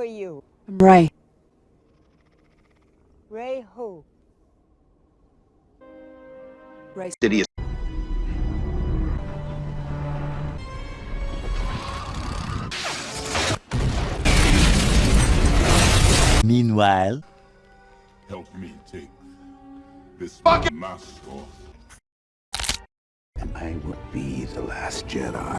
are you? I'm Rey. Rey who? Rey. City Meanwhile, Help me take this fucking mask off. and I will be the last Jedi.